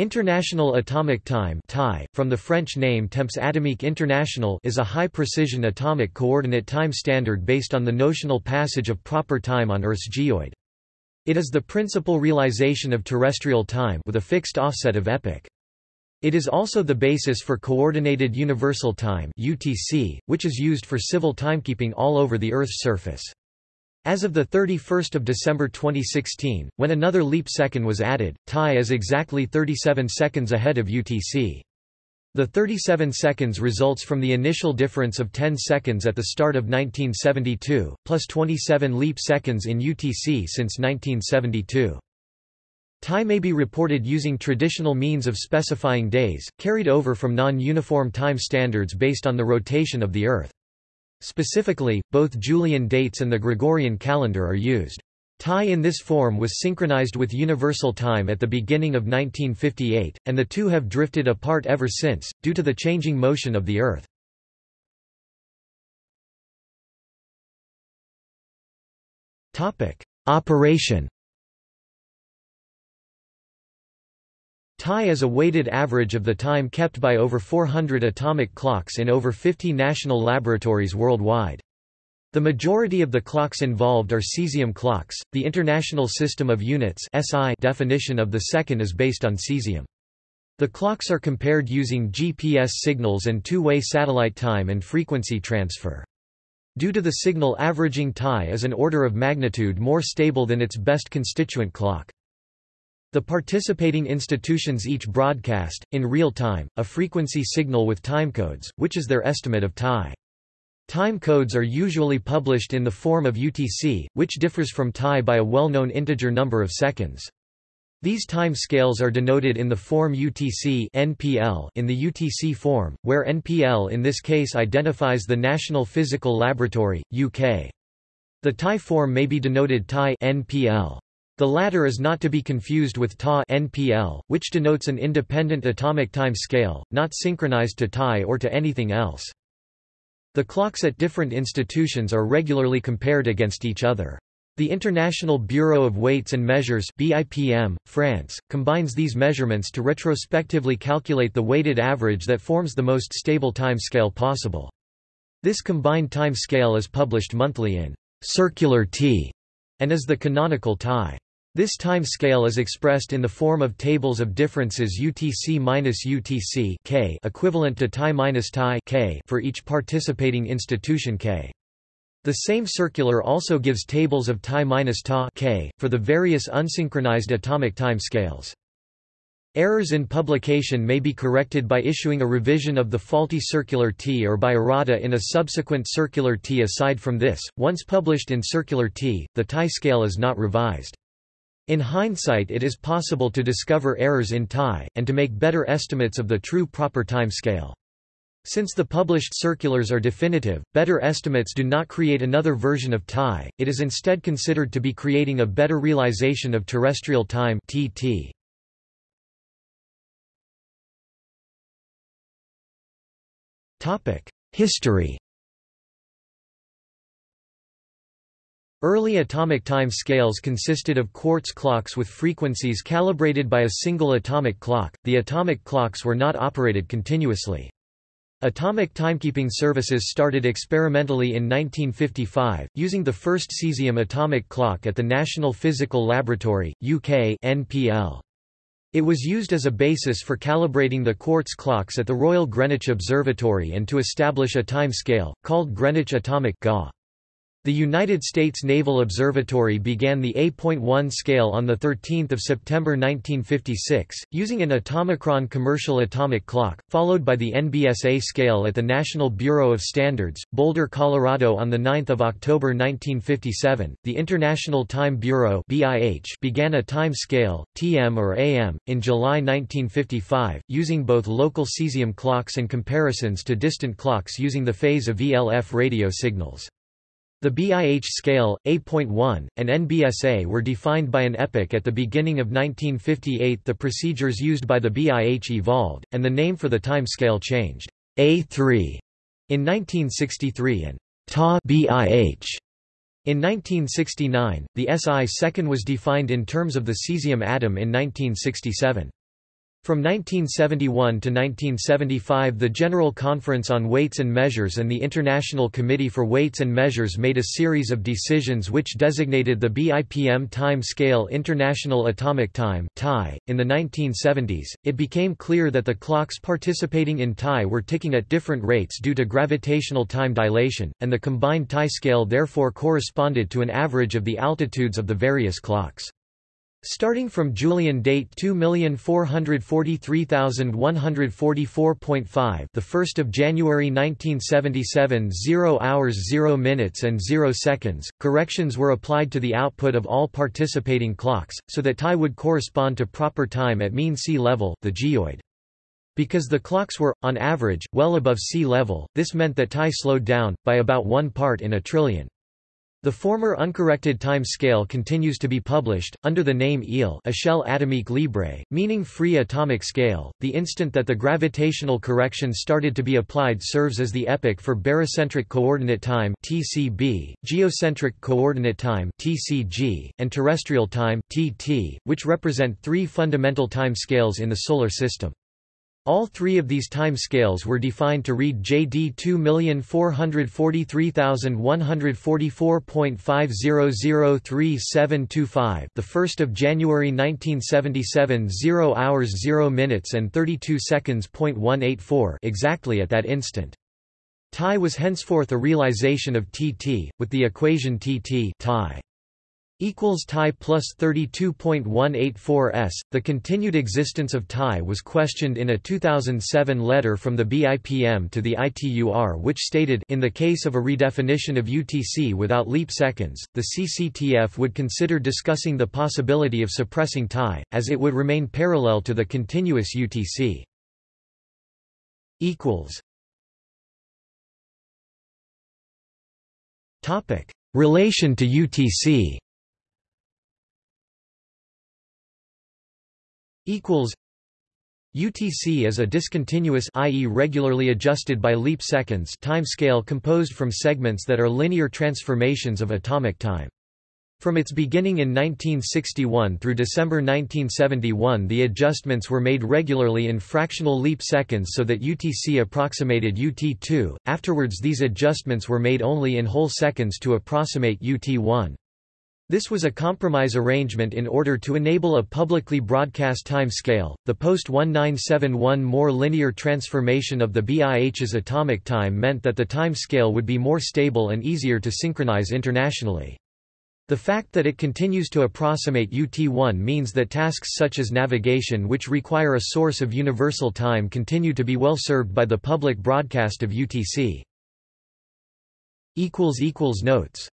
International Atomic Time from the French name Temps Atomique International is a high-precision atomic coordinate time standard based on the notional passage of proper time on Earth's geoid. It is the principal realization of terrestrial time with a fixed offset of epoch. It is also the basis for Coordinated Universal Time (UTC), which is used for civil timekeeping all over the Earth's surface. As of 31 December 2016, when another leap second was added, TAI is exactly 37 seconds ahead of UTC. The 37 seconds results from the initial difference of 10 seconds at the start of 1972, plus 27 leap seconds in UTC since 1972. TAI may be reported using traditional means of specifying days, carried over from non-uniform time standards based on the rotation of the Earth. Specifically, both Julian dates and the Gregorian calendar are used. TAI in this form was synchronized with Universal Time at the beginning of 1958, and the two have drifted apart ever since, due to the changing motion of the Earth. Operation TAI is a weighted average of the time kept by over 400 atomic clocks in over 50 national laboratories worldwide. The majority of the clocks involved are cesium clocks. The International System of Units (SI) definition of the second is based on cesium. The clocks are compared using GPS signals and two-way satellite time and frequency transfer. Due to the signal averaging TAI is an order of magnitude more stable than its best constituent clock. The participating institutions each broadcast, in real time, a frequency signal with timecodes, which is their estimate of TAI. Time codes are usually published in the form of UTC, which differs from TAI by a well-known integer number of seconds. These time scales are denoted in the form UTC NPL in the UTC form, where NPL in this case identifies the National Physical Laboratory, UK. The TAI form may be denoted TAI NPL. The latter is not to be confused with Ta NPL, which denotes an independent atomic time scale, not synchronized to TAI or to anything else. The clocks at different institutions are regularly compared against each other. The International Bureau of Weights and Measures BIPM, France, combines these measurements to retrospectively calculate the weighted average that forms the most stable time scale possible. This combined time scale is published monthly in Circular T and is the canonical TAI. This time scale is expressed in the form of tables of differences UTC-UTC K equivalent to TAI-TAI K for each participating institution K. The same circular also gives tables of TAI-TA K, for the various unsynchronized atomic time scales. Errors in publication may be corrected by issuing a revision of the faulty circular T or by errata in a subsequent circular T. Aside from this, once published in circular T, the TAI scale is not revised. In hindsight it is possible to discover errors in TAI, and to make better estimates of the true proper time scale. Since the published circulars are definitive, better estimates do not create another version of TAI, it is instead considered to be creating a better realization of terrestrial time TT. History Early atomic time scales consisted of quartz clocks with frequencies calibrated by a single atomic clock. The atomic clocks were not operated continuously. Atomic timekeeping services started experimentally in 1955, using the first cesium atomic clock at the National Physical Laboratory, UK NPL. It was used as a basis for calibrating the quartz clocks at the Royal Greenwich Observatory and to establish a time scale, called Greenwich Atomic GA. The United States Naval Observatory began the A.1 scale on 13 September 1956, using an Atomichron commercial atomic clock, followed by the NBSA scale at the National Bureau of Standards, Boulder, Colorado on 9 October 1957. The International Time Bureau began a time scale, TM or AM, in July 1955, using both local cesium clocks and comparisons to distant clocks using the phase of ELF radio signals. The BIH scale, A.1, and NBSA were defined by an epoch at the beginning of 1958 The procedures used by the BIH evolved, and the name for the time scale changed. A3 in 1963 and TA BIH in 1969, the SI second was defined in terms of the cesium atom in 1967. From 1971 to 1975 the General Conference on Weights and Measures and the International Committee for Weights and Measures made a series of decisions which designated the BIPM time scale International Atomic Time .In the 1970s, it became clear that the clocks participating in TAI were ticking at different rates due to gravitational time dilation, and the combined TAI scale therefore corresponded to an average of the altitudes of the various clocks. Starting from Julian date 2,443,144.5 the 1st of January 1977 0 hours 0 minutes and 0 seconds. Corrections were applied to the output of all participating clocks so that TAI would correspond to proper time at mean sea level the geoid. Because the clocks were on average well above sea level this meant that TAI slowed down by about 1 part in a trillion the former uncorrected time scale continues to be published, under the name EAL Échelle atomique libre, meaning free atomic scale. The instant that the gravitational correction started to be applied serves as the epoch for barycentric coordinate time (TCB), geocentric coordinate time (TCG), and terrestrial time (TT), which represent three fundamental time scales in the Solar System. All three of these time scales were defined to read JD 2443144.5003725 the 1st of January 1977 0 hours 0 minutes and 32 seconds .184 exactly at that instant. TAI was henceforth a realization of TT with the equation TT TAI equals TAI plus 32.184 s. The continued existence of TAI was questioned in a 2007 letter from the BIPM to the ITUR which stated in the case of a redefinition of UTC without leap seconds, the CCTF would consider discussing the possibility of suppressing TAI, as it would remain parallel to the continuous UTC. Relation to UTC equals UTC is a discontinuous i.e. regularly adjusted by leap seconds time scale composed from segments that are linear transformations of atomic time. From its beginning in 1961 through December 1971 the adjustments were made regularly in fractional leap seconds so that UTC approximated UT2, afterwards these adjustments were made only in whole seconds to approximate UT1. This was a compromise arrangement in order to enable a publicly broadcast time scale. The post 1971 more linear transformation of the BIH's atomic time meant that the time scale would be more stable and easier to synchronize internationally. The fact that it continues to approximate UT1 means that tasks such as navigation which require a source of universal time continue to be well served by the public broadcast of UTC. Notes